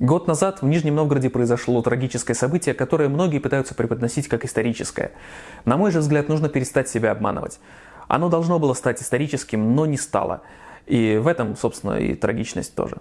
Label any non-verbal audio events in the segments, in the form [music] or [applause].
Год назад в Нижнем Новгороде произошло трагическое событие, которое многие пытаются преподносить как историческое. На мой же взгляд, нужно перестать себя обманывать. Оно должно было стать историческим, но не стало. И в этом, собственно, и трагичность тоже.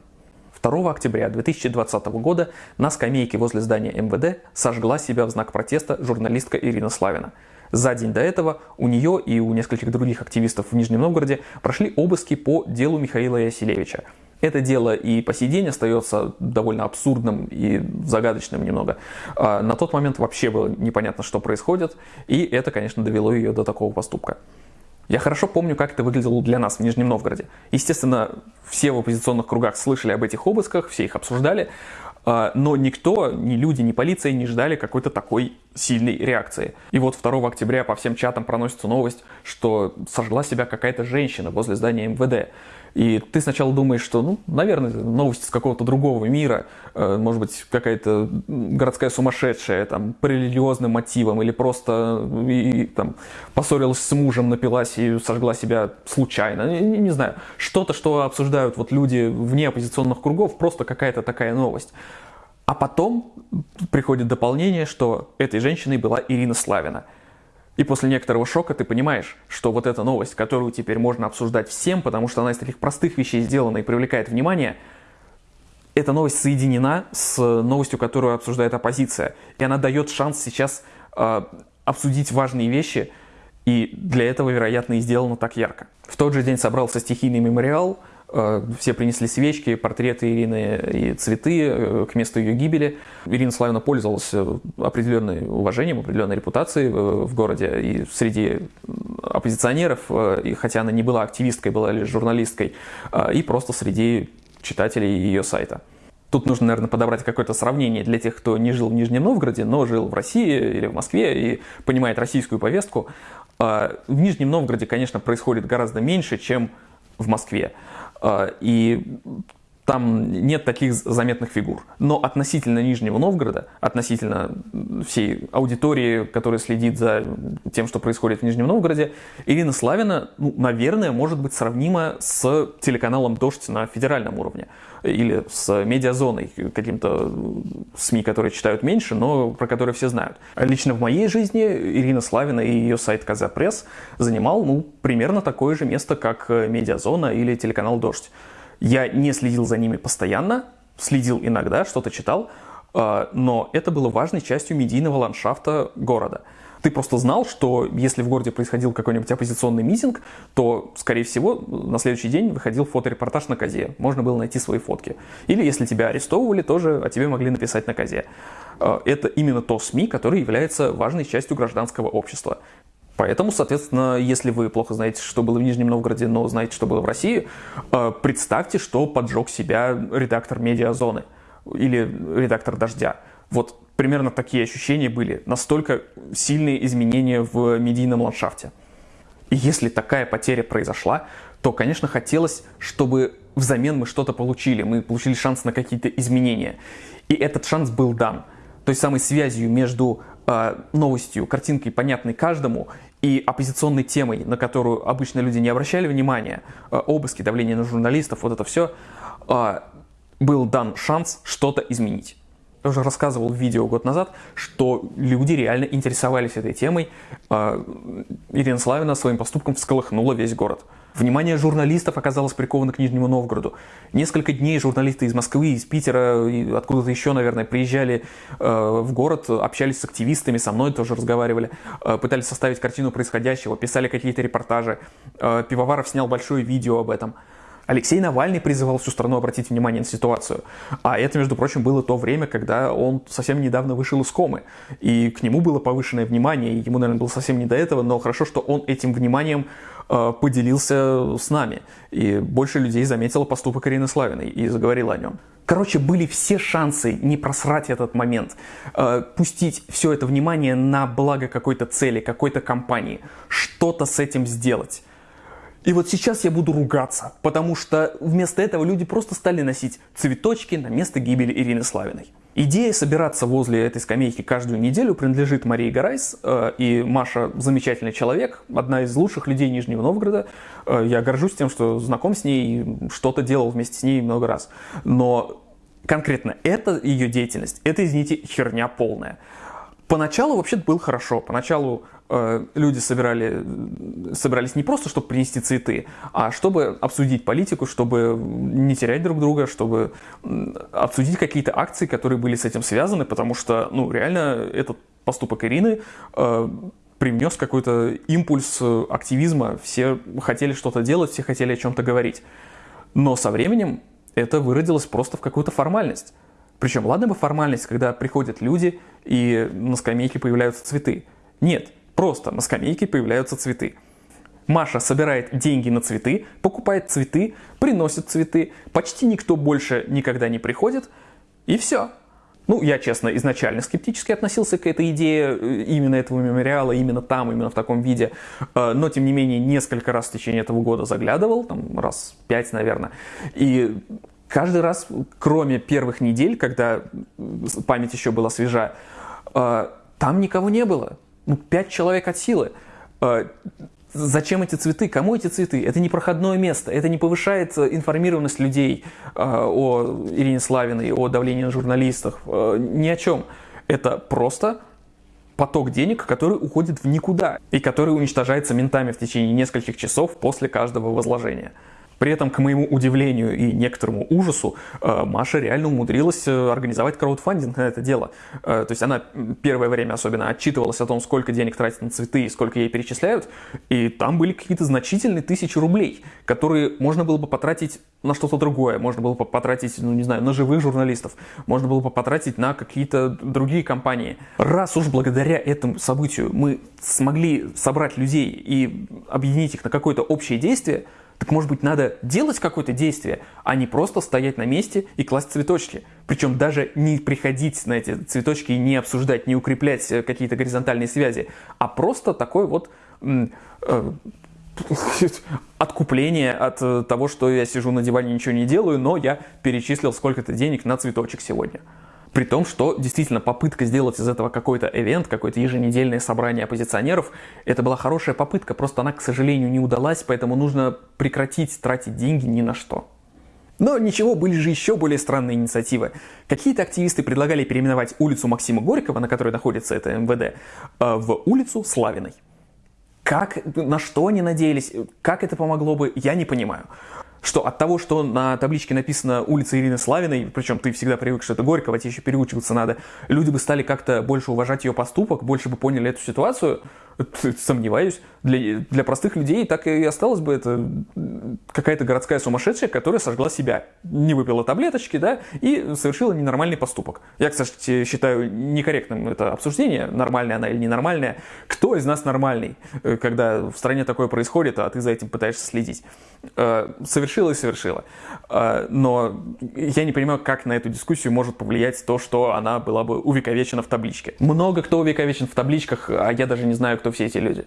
2 октября 2020 года на скамейке возле здания МВД сожгла себя в знак протеста журналистка Ирина Славина. За день до этого у нее и у нескольких других активистов в Нижнем Новгороде прошли обыски по делу Михаила Ясилевича. Это дело и по сей день остается довольно абсурдным и загадочным немного. А на тот момент вообще было непонятно, что происходит, и это, конечно, довело ее до такого поступка. Я хорошо помню, как это выглядело для нас в Нижнем Новгороде. Естественно, все в оппозиционных кругах слышали об этих обысках, все их обсуждали, а, но никто, ни люди, ни полиция не ждали какой-то такой сильной реакции. И вот 2 октября по всем чатам проносится новость, что сожгла себя какая-то женщина возле здания МВД. И ты сначала думаешь, что, ну, наверное, новости с какого-то другого мира, э, может быть, какая-то городская сумасшедшая, там, по религиозным мотивам, или просто и, там, поссорилась с мужем, напилась и сожгла себя случайно, не, не знаю. Что-то, что обсуждают вот люди вне оппозиционных кругов, просто какая-то такая новость. А потом приходит дополнение, что этой женщиной была Ирина Славина – и после некоторого шока ты понимаешь, что вот эта новость, которую теперь можно обсуждать всем, потому что она из таких простых вещей сделана и привлекает внимание, эта новость соединена с новостью, которую обсуждает оппозиция. И она дает шанс сейчас э, обсудить важные вещи, и для этого, вероятно, и сделано так ярко. В тот же день собрался стихийный мемориал, все принесли свечки, портреты Ирины и цветы э, к месту ее гибели. Ирина Славина пользовалась э, определенным уважением, определенной репутацией в городе и среди оппозиционеров, и хотя она не была активисткой, была лишь журналисткой, и просто среди читателей ее сайта. Тут нужно, наверное, подобрать какое-то сравнение для тех, кто не жил в Нижнем Новгороде, но жил в России или в Москве и понимает российскую повестку. В Нижнем Новгороде, конечно, происходит гораздо меньше, чем в Москве. А, и там нет таких заметных фигур. Но относительно Нижнего Новгорода, относительно всей аудитории, которая следит за тем, что происходит в Нижнем Новгороде, Ирина Славина, ну, наверное, может быть сравнима с телеканалом «Дождь» на федеральном уровне. Или с медиазоной, каким-то СМИ, которые читают меньше, но про которые все знают. Лично в моей жизни Ирина Славина и ее сайт «Казапресс» занимал ну, примерно такое же место, как медиазона или телеканал «Дождь». Я не следил за ними постоянно, следил иногда, что-то читал, а, но это было важной частью медийного ландшафта города. Ты просто знал, что если в городе происходил какой-нибудь оппозиционный митинг, то, скорее всего, на следующий день выходил фоторепортаж на Козе. Можно было найти свои фотки. Или если тебя арестовывали, тоже о тебе могли написать на Козе. А, это именно то СМИ, которое является важной частью гражданского общества. Поэтому, соответственно, если вы плохо знаете, что было в Нижнем Новгороде, но знаете, что было в России, э, представьте, что поджег себя редактор «Медиазоны» или редактор «Дождя». Вот примерно такие ощущения были. Настолько сильные изменения в медийном ландшафте. И если такая потеря произошла, то, конечно, хотелось, чтобы взамен мы что-то получили. Мы получили шанс на какие-то изменения. И этот шанс был дан. Той самой связью между э, новостью, картинкой, понятной каждому, и оппозиционной темой, на которую обычно люди не обращали внимания, э, обыски, давление на журналистов, вот это все, э, был дан шанс что-то изменить. Я уже рассказывал в видео год назад, что люди реально интересовались этой темой. Э, Ирина Славина своим поступком всколыхнула весь город. Внимание журналистов оказалось приковано к Нижнему Новгороду. Несколько дней журналисты из Москвы, из Питера, откуда-то еще, наверное, приезжали э, в город, общались с активистами, со мной тоже разговаривали, э, пытались составить картину происходящего, писали какие-то репортажи. Э, Пивоваров снял большое видео об этом. Алексей Навальный призывал всю страну обратить внимание на ситуацию. А это, между прочим, было то время, когда он совсем недавно вышел из комы. И к нему было повышенное внимание, и ему, наверное, было совсем не до этого, но хорошо, что он этим вниманием э, поделился с нами. И больше людей заметило поступок Ирины Славиной и заговорило о нем. Короче, были все шансы не просрать этот момент, э, пустить все это внимание на благо какой-то цели, какой-то компании, что-то с этим сделать. И вот сейчас я буду ругаться, потому что вместо этого люди просто стали носить цветочки на место гибели Ирины Славиной. Идея собираться возле этой скамейки каждую неделю принадлежит Марии Гарайс, э, и Маша замечательный человек, одна из лучших людей Нижнего Новгорода. Э, я горжусь тем, что знаком с ней и что-то делал вместе с ней много раз. Но конкретно эта ее деятельность, это, извините, херня полная. Поначалу вообще было хорошо. Поначалу э, люди собирали, собирались не просто, чтобы принести цветы, а чтобы обсудить политику, чтобы не терять друг друга, чтобы обсудить какие-то акции, которые были с этим связаны, потому что, ну, реально, этот поступок Ирины э, привнес какой-то импульс активизма. Все хотели что-то делать, все хотели о чем-то говорить. Но со временем это выродилось просто в какую-то формальность. Причем, ладно бы формальность, когда приходят люди и на скамейке появляются цветы. Нет, просто на скамейке появляются цветы. Маша собирает деньги на цветы, покупает цветы, приносит цветы, почти никто больше никогда не приходит, и все. Ну, я, честно, изначально скептически относился к этой идее э, именно этого мемориала, именно там, именно в таком виде. Э, но, тем не менее, несколько раз в течение этого года заглядывал, там раз пять, наверное. И каждый раз, кроме первых недель, когда память еще была свежа, э, там никого не было. Ну, пять человек от силы. Зачем эти цветы? Кому эти цветы? Это не проходное место, это не повышает э, информированность людей э, о Ирине Славиной, о давлении на журналистах, э, ни о чем. Это просто поток денег, который уходит в никуда и который уничтожается ментами в течение нескольких часов после каждого возложения. При этом, к моему удивлению и некоторому ужасу, э, Маша реально умудрилась э, организовать краудфандинг на это дело. Э, то есть она первое время особенно отчитывалась о том, сколько денег тратит на цветы и сколько ей перечисляют, и там были какие-то значительные тысячи рублей, которые можно было бы потратить на что-то другое, можно было бы потратить, ну не знаю, на живых журналистов, можно было бы потратить на какие-то другие компании. Раз уж благодаря этому событию мы смогли собрать людей и объединить их на какое-то общее действие, так может быть надо делать какое-то действие, а не просто стоять на месте и класть цветочки. Причем даже не приходить на эти цветочки и не обсуждать, не укреплять э, какие-то горизонтальные связи, а просто такой вот э, [laughs] откупление от э, того, что я сижу на диване и ничего не делаю, но я перечислил сколько-то денег на цветочек сегодня. При том, что действительно попытка сделать из этого какой-то эвент, какое-то еженедельное собрание оппозиционеров, это была хорошая попытка, просто она, к сожалению, не удалась, поэтому нужно прекратить тратить деньги ни на что. Но ничего, были же еще более странные инициативы. Какие-то активисты предлагали переименовать улицу Максима Горького, на которой находится это МВД, э, в улицу Славиной. Как, на что они надеялись, как это помогло бы, я не понимаю что от того, что на табличке написано улица Ирины Славиной, причем ты всегда привык, что это Горького, тебе еще переучиваться надо, люди бы стали как-то больше уважать ее поступок, больше бы поняли эту ситуацию, [laughs] сомневаюсь. Для, для простых людей так и осталось бы это какая-то городская сумасшедшая, которая сожгла себя, не выпила таблеточки, да, и совершила ненормальный поступок. Я, кстати, считаю некорректным это обсуждение, нормальная она или ненормальная. Кто из нас нормальный, э, когда в стране такое происходит, а ты за этим пытаешься следить? Э, совершила и совершила. Э, но я не понимаю, как на эту дискуссию может повлиять то, что она была бы увековечена в табличке. Много кто увековечен в табличках, а я даже не знаю, кто все эти люди.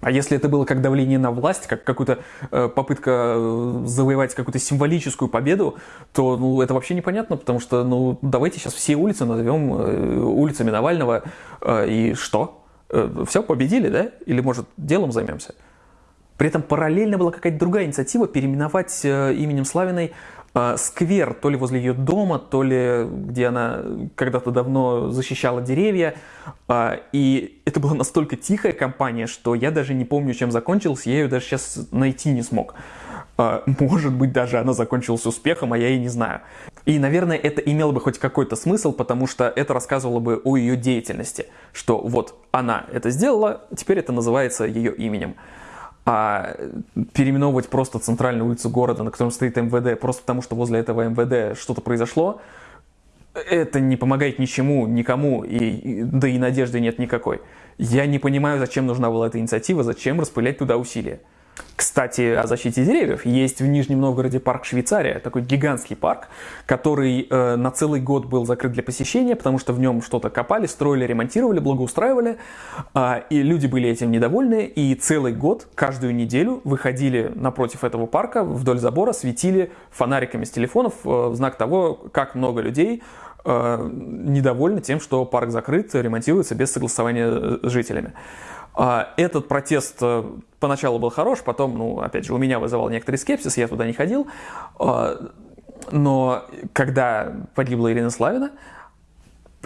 А если это было как давление на власть, как какая-то э, попытка э, завоевать какую-то символическую победу, то ну, это вообще непонятно, потому что ну, давайте сейчас все улицы назовем э, улицами Навального, э, и что? Э, все, победили, да? Или, может, делом займемся? При этом параллельно была какая-то другая инициатива переименовать э, именем Славиной сквер, то ли возле ее дома, то ли где она когда-то давно защищала деревья. А, и это была настолько тихая компания, что я даже не помню, чем закончилась, я ее даже сейчас найти не смог. А, может быть, даже она закончилась успехом, а я и не знаю. И, наверное, это имело бы хоть какой-то смысл, потому что это рассказывало бы о ее деятельности, что вот она это сделала, теперь это называется ее именем а переименовывать просто центральную улицу города, на котором стоит МВД, просто потому что возле этого МВД что-то произошло, это не помогает ничему, никому, и, да и надежды нет никакой. Я не понимаю, зачем нужна была эта инициатива, зачем распылять туда усилия. Кстати, о защите деревьев. Есть в Нижнем Новгороде парк Швейцария, такой гигантский парк, который э, на целый год был закрыт для посещения, потому что в нем что-то копали, строили, ремонтировали, благоустраивали, э, и люди были этим недовольны, и целый год, каждую неделю выходили напротив этого парка, вдоль забора, светили фонариками с телефонов э, в знак того, как много людей э, недовольны тем, что парк закрыт, ремонтируется без согласования э, с жителями. А, этот протест э, поначалу был хорош, потом, ну, опять же, у меня вызывал некоторый скепсис, я туда не ходил. А, Но когда погибла Ирина Славина,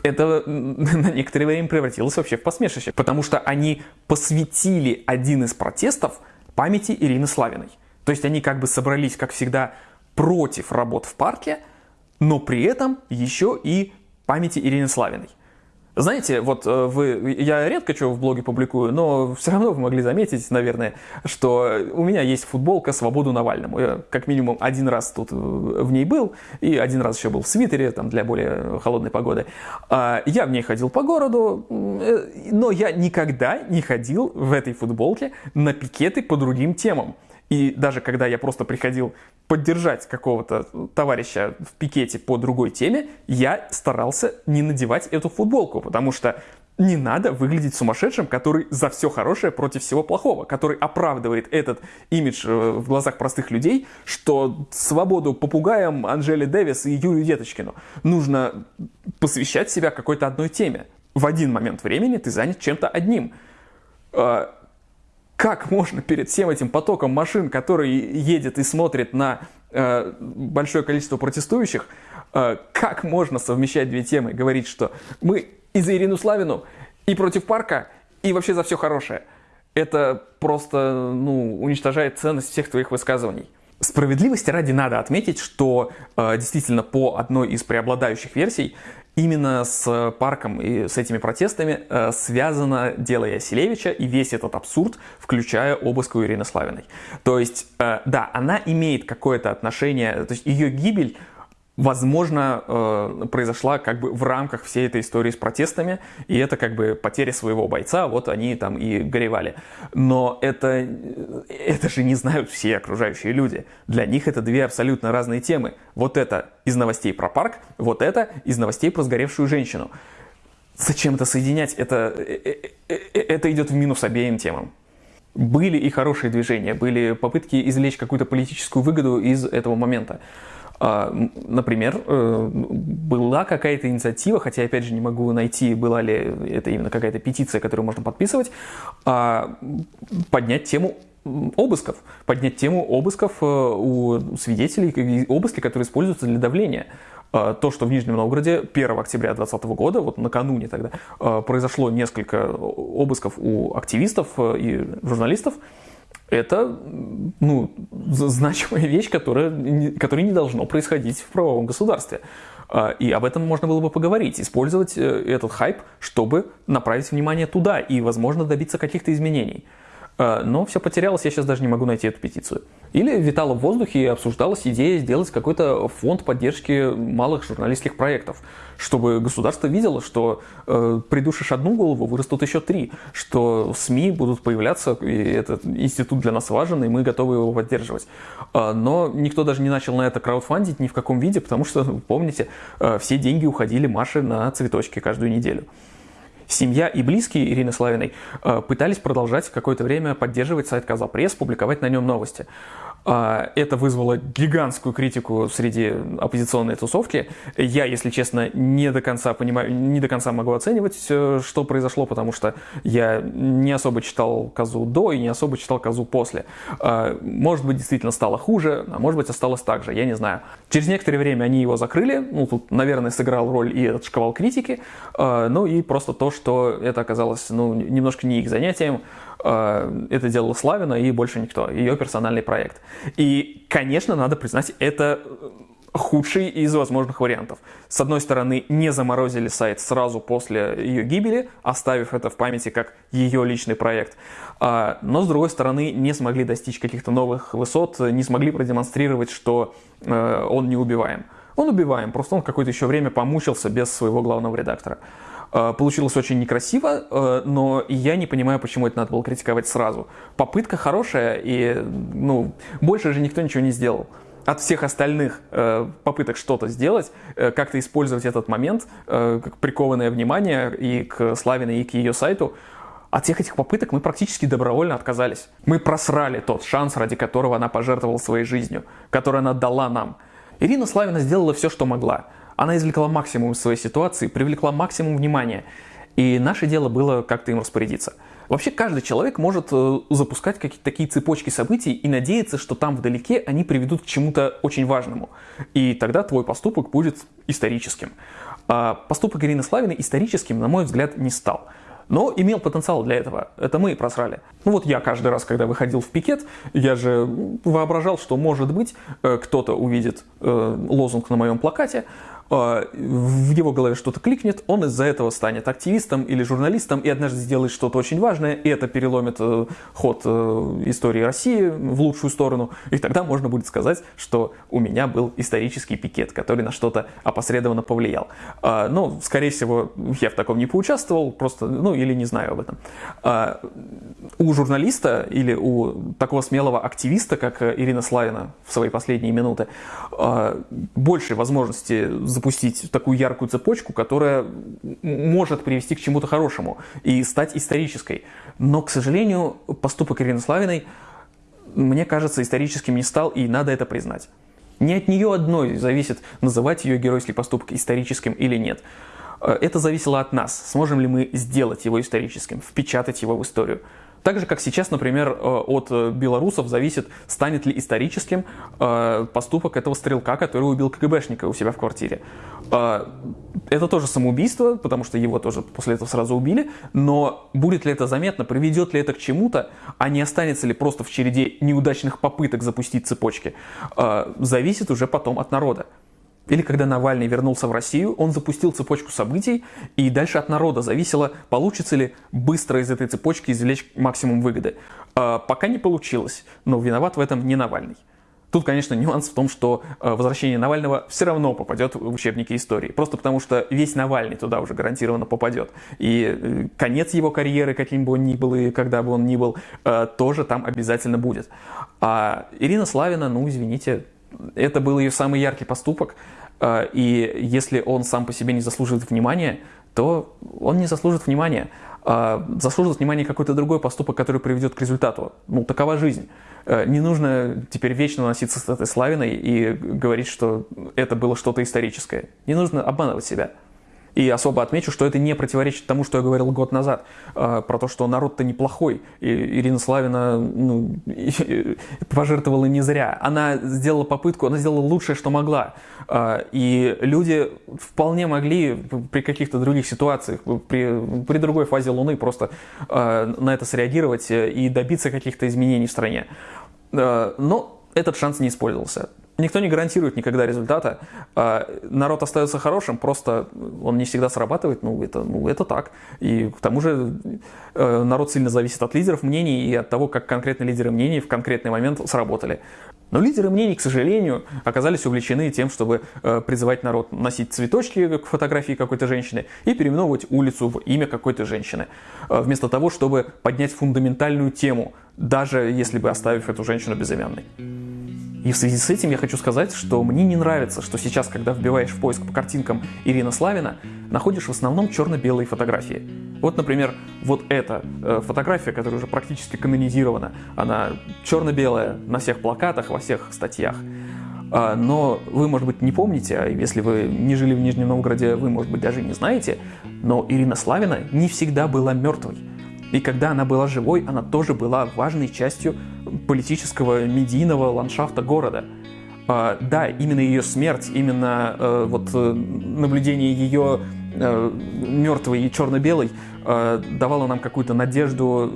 это [laughs] на некоторое время превратилось вообще в посмешище, потому что они посвятили один из протестов памяти Ирины Славиной. То есть они как бы собрались, как всегда, против работ в парке, но при этом еще и памяти Ирины Славиной. Знаете, вот э, вы, я редко что в блоге публикую, но все равно вы могли заметить, наверное, что у меня есть футболка «Свободу Навальному». Я как минимум один раз тут э, в ней был, и один раз еще был в свитере, там, для более холодной погоды. А, я в ней ходил по городу, э, но я никогда не ходил в этой футболке на пикеты по другим темам. И даже когда я просто приходил поддержать какого-то товарища в пикете по другой теме, я старался не надевать эту футболку, потому что не надо выглядеть сумасшедшим, который за все хорошее против всего плохого, который оправдывает этот имидж э, в глазах простых людей, что свободу попугаям Анжеле Дэвис и Юрию Деточкину нужно посвящать себя какой-то одной теме. В один момент времени ты занят чем-то одним. Как можно перед всем этим потоком машин, который едет и смотрит на э, большое количество протестующих, э, как можно совмещать две темы, говорить, что мы и за Ирину Славину, и против парка, и вообще за все хорошее. Это просто ну, уничтожает ценность всех твоих высказываний. Справедливости ради надо отметить, что э, действительно по одной из преобладающих версий Именно с парком и с этими протестами э, связано дело Яселевича и весь этот абсурд, включая обыск у Ирины Славиной. То есть, э, да, она имеет какое-то отношение, то есть ее гибель возможно, э, произошла как бы в рамках всей этой истории с протестами, и это как бы потеря своего бойца, вот они там и горевали. Но это, это же не знают все окружающие люди. Для них это две абсолютно разные темы. Вот это из новостей про парк, вот это из новостей про сгоревшую женщину. Зачем это соединять? Это, э, э, это идет в минус обеим темам. Были и хорошие движения, были попытки извлечь какую-то политическую выгоду из этого момента. А, например, э, была какая-то инициатива, хотя опять же не могу найти, была ли это именно какая-то петиция, которую можно подписывать, а, поднять тему обысков, поднять тему обысков э, у свидетелей, обыски, которые используются для давления. А, то, что в Нижнем Новгороде 1 октября 2020 года, вот накануне тогда, произошло несколько обысков у активистов э, и журналистов, это ну, значимая вещь, которая, которая не должно происходить в правовом государстве. А, и об этом можно было бы поговорить, использовать э, этот хайп, чтобы направить внимание туда и, возможно, добиться каких-то изменений. А, но все потерялось, я сейчас даже не могу найти эту петицию. Или витала в воздухе и обсуждалась идея сделать какой-то фонд поддержки малых журналистских проектов, чтобы государство видело, что э, придушишь одну голову, вырастут еще три, что СМИ будут появляться, и этот институт для нас важен, и мы готовы его поддерживать. Э, но никто даже не начал на это краудфандить ни в каком виде, потому что, помните, э, все деньги уходили Маше на цветочки каждую неделю семья и близкие Ирины Славиной э, пытались продолжать какое-то время поддерживать сайт Казапресс, публиковать на нем новости. А, это вызвало гигантскую критику среди оппозиционной тусовки. Я, если честно, не до конца понимаю, не до конца могу оценивать, что произошло, потому что я не особо читал Казу до и не особо читал Казу после. А, может быть, действительно стало хуже, а может быть, осталось так же, я не знаю. Через некоторое время они его закрыли, ну, тут, наверное, сыграл роль и этот шквал критики, а, ну и просто то, что это оказалось, ну, немножко не их занятием, Э, это делала Славина и больше никто, ее персональный проект. И, конечно, надо признать, это худший из возможных вариантов. С одной стороны, не заморозили сайт сразу после ее гибели, оставив это в памяти как ее личный проект. А, но с другой стороны, не смогли достичь каких-то новых высот, не смогли продемонстрировать, что э, он не убиваем. Он убиваем, просто он какое-то еще время помучился без своего главного редактора. Э, получилось очень некрасиво, э, но я не понимаю, почему это надо было критиковать сразу. Попытка хорошая, и ну, больше же никто ничего не сделал. От всех остальных э, попыток что-то сделать, как-то использовать этот момент, как прикованное внимание и к Славиной, и к ее сайту, от всех этих попыток мы практически добровольно отказались. Мы просрали тот шанс, ради которого она пожертвовала своей жизнью, который она дала нам. Ирина Славина сделала все, что могла. Она извлекла максимум из своей ситуации, привлекла максимум внимания. И наше дело было как-то им распорядиться. Вообще каждый человек может э, запускать какие-то такие цепочки событий и надеяться, что там вдалеке они приведут к чему-то очень важному. И тогда твой поступок будет историческим. А поступок Ирины Славиной историческим, на мой взгляд, не стал. Но имел потенциал для этого. Это мы и просрали. Ну вот я каждый раз, когда выходил в пикет, я же воображал, что может быть э, кто-то увидит э, лозунг на моем плакате, в его голове что-то кликнет, он из-за этого станет активистом или журналистом и однажды сделает что-то очень важное, и это переломит э, ход э, истории России в лучшую сторону, и тогда можно будет сказать, что у меня был исторический пикет, который на что-то опосредованно повлиял. А, но, скорее всего, я в таком не поучаствовал, просто, ну, или не знаю об этом. А, у журналиста или у такого смелого активиста, как Ирина Славина в свои последние минуты, больше возможности запустить такую яркую цепочку, которая может привести к чему-то хорошему и стать исторической. Но, к сожалению, поступок Ирины Славиной, мне кажется, историческим не стал, и надо это признать. Не от нее одной зависит, называть ее геройский поступок историческим или нет. Э, это зависело от нас, сможем ли мы сделать его историческим, впечатать его в историю. Так же, как сейчас, например, э, от э, белорусов зависит, станет ли историческим э, поступок этого стрелка, который убил КГБшника у себя в квартире. Это тоже самоубийство, потому что его тоже после этого сразу убили, но будет ли это заметно, приведет ли это к чему-то, а не останется ли просто в череде неудачных попыток запустить цепочки, зависит уже потом от народа. Или когда Навальный вернулся в Россию, он запустил цепочку событий, и дальше от народа зависело, получится ли быстро из этой цепочки извлечь максимум выгоды. А, пока не получилось, но виноват в этом не Навальный. Тут, конечно, нюанс в том, что а, возвращение Навального все равно попадет в учебники истории. Просто потому, что весь Навальный туда уже гарантированно попадет. И э, конец его карьеры, каким бы он ни был и когда бы он ни был, а, тоже там обязательно будет. А Ирина Славина, ну, извините, это был ее самый яркий поступок, э, и если он сам по себе не заслуживает внимания, то он не заслужит внимания. А заслужит внимания какой-то другой поступок, который приведет к результату. Ну, такова жизнь. Э, не нужно теперь вечно носиться с этой славиной и говорить, что это было что-то историческое. Не нужно обманывать себя. И особо отмечу, что это не противоречит тому, что я говорил год назад, э, про то, что народ-то неплохой. И Ирина Славина ну, [laughs] пожертвовала не зря. Она сделала попытку, она сделала лучшее, что могла. Э, и люди вполне могли при каких-то других ситуациях, при, при другой фазе Луны просто э, на это среагировать и добиться каких-то изменений в стране. Но этот шанс не использовался. Никто не гарантирует никогда результата. А, народ остается хорошим, просто он не всегда срабатывает, ну это, ну это так. И к тому же э, народ сильно зависит от лидеров мнений и от того, как конкретные лидеры мнений в конкретный момент сработали. Но лидеры мнений, к сожалению, оказались увлечены тем, чтобы э, призывать народ носить цветочки к фотографии какой-то женщины и переименовывать улицу в имя какой-то женщины. Э, вместо того, чтобы поднять фундаментальную тему, даже если бы оставив эту женщину безымянной. И в связи с этим я хочу сказать, что мне не нравится, что сейчас, когда вбиваешь в поиск по картинкам Ирина Славина, находишь в основном черно-белые фотографии. Вот, например, вот эта э, фотография, которая уже практически канонизирована, она черно-белая на всех плакатах, во всех статьях. А, но вы, может быть, не помните, а если вы не жили в Нижнем Новгороде, вы, может быть, даже не знаете, но Ирина Славина не всегда была мертвой. И когда она была живой, она тоже была важной частью политического медийного ландшафта города. Uh, да, именно ее смерть, именно uh, вот uh, наблюдение ее мертвой и черно-белой давало нам какую-то надежду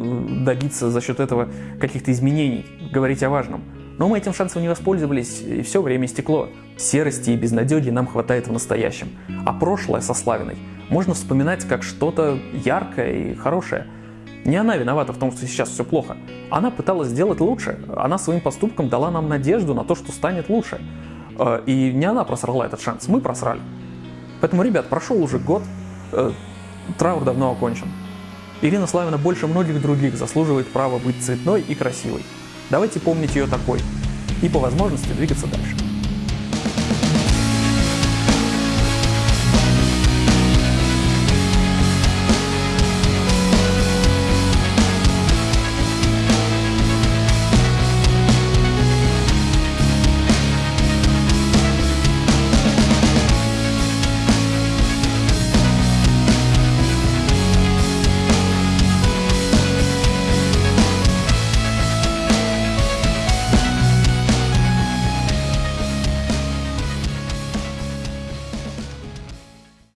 добиться за счет этого каких-то изменений, говорить о важном. Но мы этим шансом не воспользовались, и все время стекло. Серости и безнадеги нам хватает в настоящем. А прошлое со Славиной можно вспоминать как что-то яркое и хорошее – не она виновата в том, что сейчас все плохо. Она пыталась сделать лучше. Она своим поступком дала нам надежду на то, что станет лучше. Э, и не она просрала этот шанс, мы просрали. Поэтому, ребят, прошел уже год, э, траур давно окончен. Ирина Славина больше многих других заслуживает права быть цветной и красивой. Давайте помнить ее такой и по возможности двигаться дальше.